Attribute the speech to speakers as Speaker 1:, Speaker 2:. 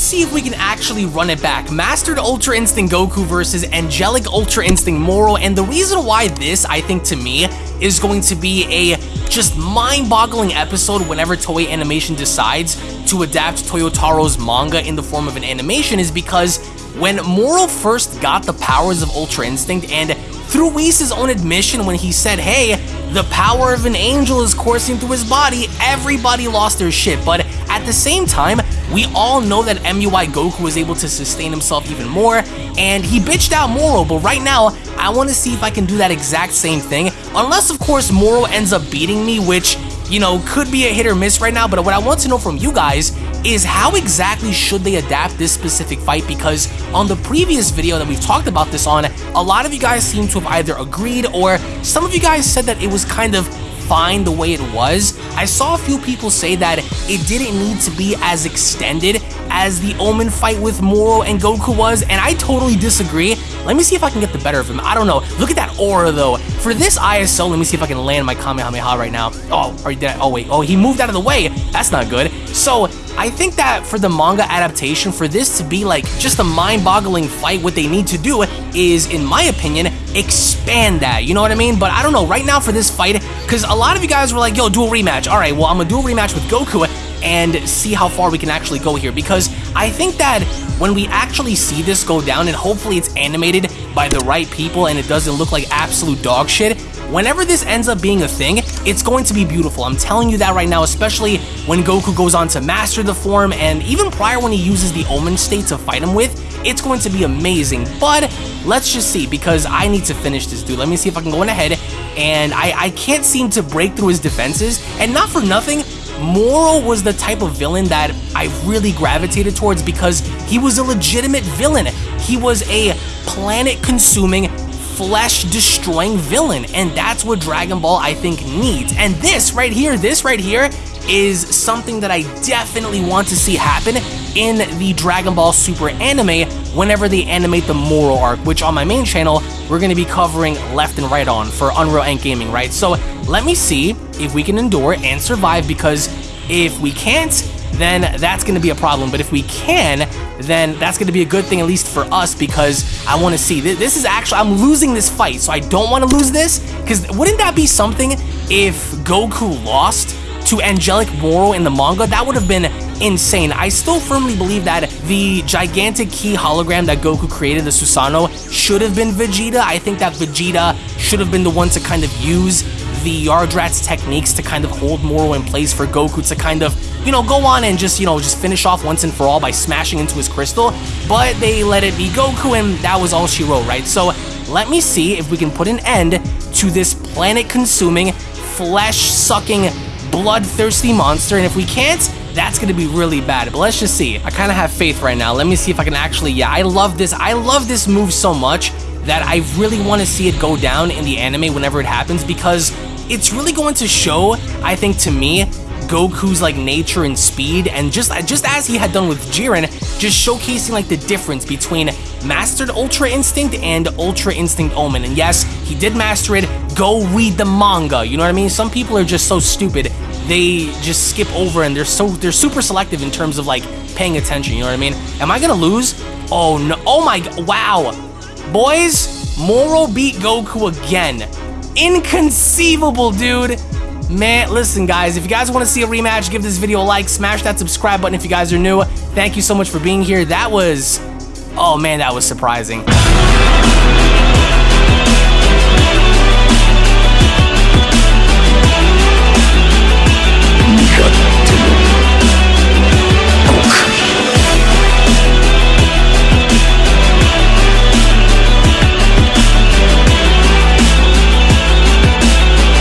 Speaker 1: see if we can actually run it back. Mastered Ultra Instinct Goku versus Angelic Ultra Instinct Moro, and the reason why this, I think to me, is going to be a just mind-boggling episode whenever Toei Animation decides to adapt Toyotaro's manga in the form of an animation is because when Moro first got the powers of Ultra Instinct and through Whis' own admission when he said, hey, the power of an angel is coursing through his body, everybody lost their shit. But at the same time, we all know that MUI Goku was able to sustain himself even more, and he bitched out Moro, but right now, I want to see if I can do that exact same thing, unless of course Moro ends up beating me, which you know, could be a hit or miss right now, but what I want to know from you guys is how exactly should they adapt this specific fight because on the previous video that we've talked about this on, a lot of you guys seem to have either agreed or some of you guys said that it was kind of fine the way it was. I saw a few people say that it didn't need to be as extended as the Omen fight with Moro and Goku was, and I totally disagree. Let me see if I can get the better of him. I don't know. Look at that aura, though. For this ISO, let me see if I can land my Kamehameha right now. Oh, are you dead? Oh, wait. Oh, he moved out of the way. That's not good. So, I think that for the manga adaptation, for this to be like just a mind-boggling fight, what they need to do is, in my opinion, expand that. You know what I mean? But I don't know. Right now for this fight, because a lot of you guys were like, yo, do a rematch. All right, well, I'm to do a rematch with Goku and see how far we can actually go here because I think that when we actually see this go down and hopefully it's animated by the right people and it doesn't look like absolute dog shit, whenever this ends up being a thing, it's going to be beautiful. I'm telling you that right now, especially when Goku goes on to master the form and even prior when he uses the Omen state to fight him with, it's going to be amazing. But let's just see because I need to finish this dude. Let me see if I can go in ahead and I, I can't seem to break through his defenses and not for nothing, Moro was the type of villain that I really gravitated towards because he was a legitimate villain. He was a planet-consuming, flesh-destroying villain, and that's what Dragon Ball, I think, needs. And this right here, this right here, is something that I definitely want to see happen in the Dragon Ball Super anime whenever they animate the Moro arc, which on my main channel, we're going to be covering left and right on for Unreal Ant Gaming, right? So let me see if we can endure and survive because if we can't, then that's going to be a problem. But if we can, then that's going to be a good thing, at least for us, because I want to see. This is actually, I'm losing this fight, so I don't want to lose this, because wouldn't that be something if Goku lost to Angelic Moro in the manga? That would have been insane. I still firmly believe that the gigantic key hologram that Goku created, the Susanoo, should have been Vegeta. I think that Vegeta should have been the one to kind of use the Yardrat's techniques to kind of hold Moro in place for Goku to kind of, you know, go on and just, you know, just finish off once and for all by smashing into his crystal. But they let it be Goku and that was all she wrote, right? So let me see if we can put an end to this planet-consuming, flesh-sucking, bloodthirsty monster. And if we can't, that's to be really bad. But let's just see. I kind of have faith right now. Let me see if I can actually, yeah, I love this. I love this move so much that I really want to see it go down in the anime whenever it happens because it's really going to show, I think to me, Goku's like nature and speed and just uh, just as he had done with Jiren, just showcasing like the difference between mastered Ultra Instinct and Ultra Instinct Omen. And yes, he did master it. Go read the manga. You know what I mean? Some people are just so stupid. They just skip over and they're so they're super selective in terms of like paying attention, you know what I mean? Am I going to lose? Oh no. Oh my wow. Boys, Moro beat Goku again. Inconceivable, dude. Man, listen, guys, if you guys want to see a rematch, give this video a like, smash that subscribe button if you guys are new. Thank you so much for being here. That was, oh man, that was surprising.